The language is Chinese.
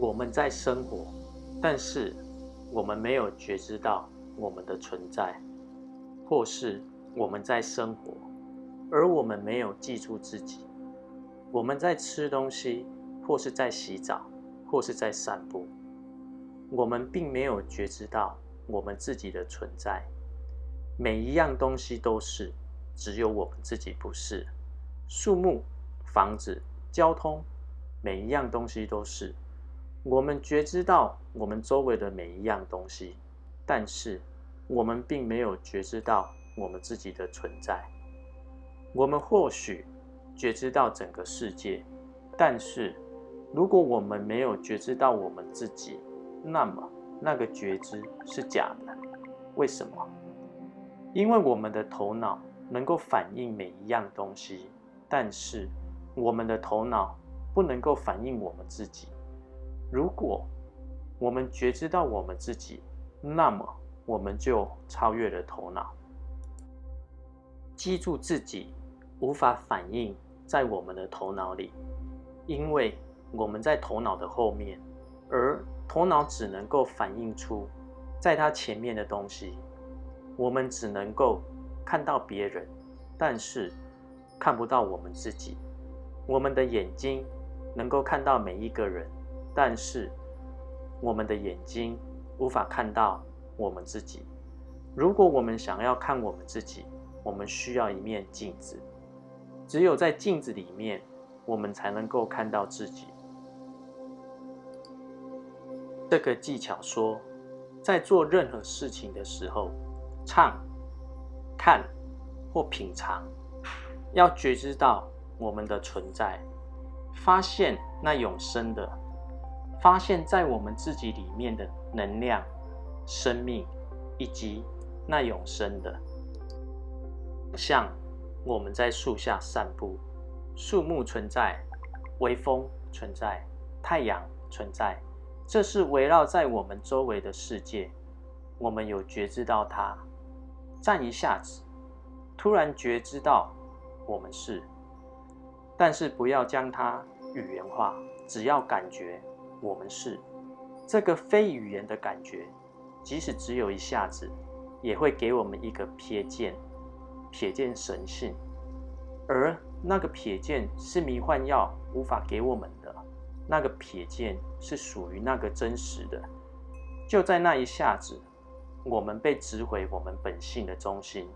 我们在生活，但是我们没有觉知到我们的存在，或是我们在生活，而我们没有记住自己。我们在吃东西，或是在洗澡，或是在散步，我们并没有觉知到我们自己的存在。每一样东西都是，只有我们自己不是。树木、房子、交通，每一样东西都是。我们觉知到我们周围的每一样东西，但是我们并没有觉知到我们自己的存在。我们或许觉知到整个世界，但是如果我们没有觉知到我们自己，那么那个觉知是假的。为什么？因为我们的头脑能够反映每一样东西，但是我们的头脑不能够反映我们自己。如果我们觉知到我们自己，那么我们就超越了头脑。记住自己无法反映在我们的头脑里，因为我们在头脑的后面，而头脑只能够反映出在它前面的东西。我们只能够看到别人，但是看不到我们自己。我们的眼睛能够看到每一个人。但是，我们的眼睛无法看到我们自己。如果我们想要看我们自己，我们需要一面镜子。只有在镜子里面，我们才能够看到自己。这个技巧说，在做任何事情的时候，唱、看或品尝，要觉知到我们的存在，发现那永生的。发现，在我们自己里面的能量、生命，以及那永生的，像我们在树下散步，树木存在，微风存在，太阳存在，这是围绕在我们周围的世界。我们有觉知到它，站一下子，突然觉知到我们是，但是不要将它语言化，只要感觉。我们是这个非语言的感觉，即使只有一下子，也会给我们一个瞥见，瞥见神性。而那个瞥见是迷幻药无法给我们的，那个瞥见是属于那个真实的。就在那一下子，我们被指回我们本性的中心，